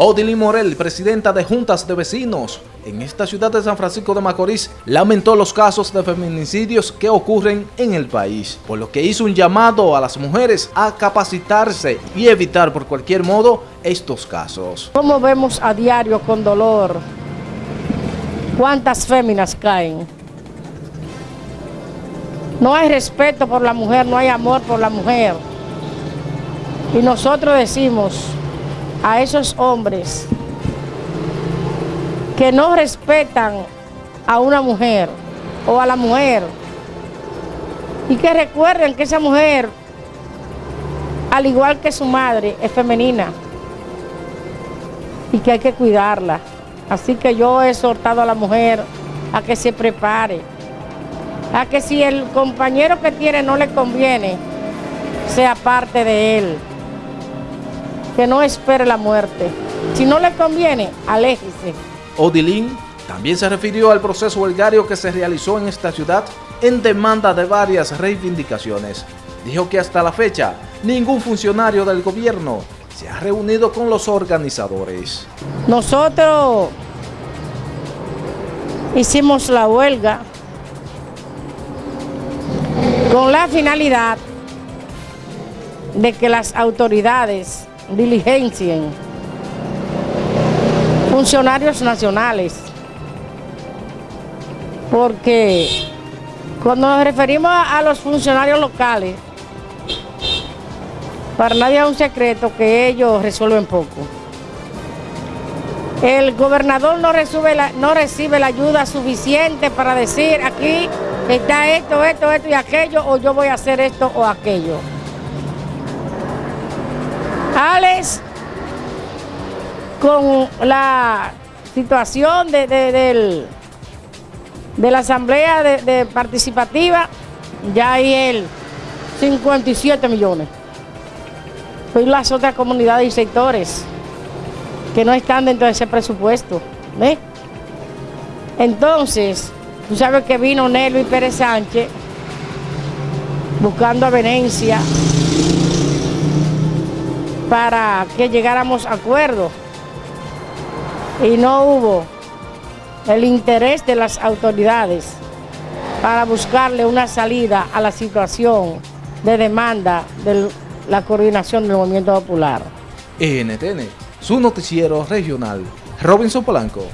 Odilín Morel, presidenta de Juntas de Vecinos en esta ciudad de San Francisco de Macorís, lamentó los casos de feminicidios que ocurren en el país, por lo que hizo un llamado a las mujeres a capacitarse y evitar por cualquier modo estos casos. Como vemos a diario con dolor cuántas féminas caen. No hay respeto por la mujer, no hay amor por la mujer. Y nosotros decimos, a esos hombres que no respetan a una mujer o a la mujer. Y que recuerden que esa mujer, al igual que su madre, es femenina. Y que hay que cuidarla. Así que yo he exhortado a la mujer a que se prepare, a que si el compañero que tiene no le conviene, sea parte de él que no espere la muerte. Si no le conviene, aléjese. Odilín también se refirió al proceso huelgario que se realizó en esta ciudad en demanda de varias reivindicaciones. Dijo que hasta la fecha ningún funcionario del gobierno se ha reunido con los organizadores. Nosotros hicimos la huelga con la finalidad de que las autoridades diligencien funcionarios nacionales, porque cuando nos referimos a los funcionarios locales, para nadie es un secreto que ellos resuelven poco. El gobernador no recibe, la, ayuda suficiente para decir aquí está esto, esto, esto y aquello, o yo voy a hacer esto o aquello. Alex, con la situación de, de, la asamblea de, participativa, ya hay el 57 millones. Y las otras comunidades y sectores que no están dentro de ese presupuesto. Entonces, tú sabes que vino Nelo y Pérez Sánchez buscando a Venecia para que llegáramos a acuerdo y no hubo el interés de las autoridades para buscarle una salida a la situación de demanda de la coordinación del movimiento popular. NTN, su noticiero regional, Robinson Polanco.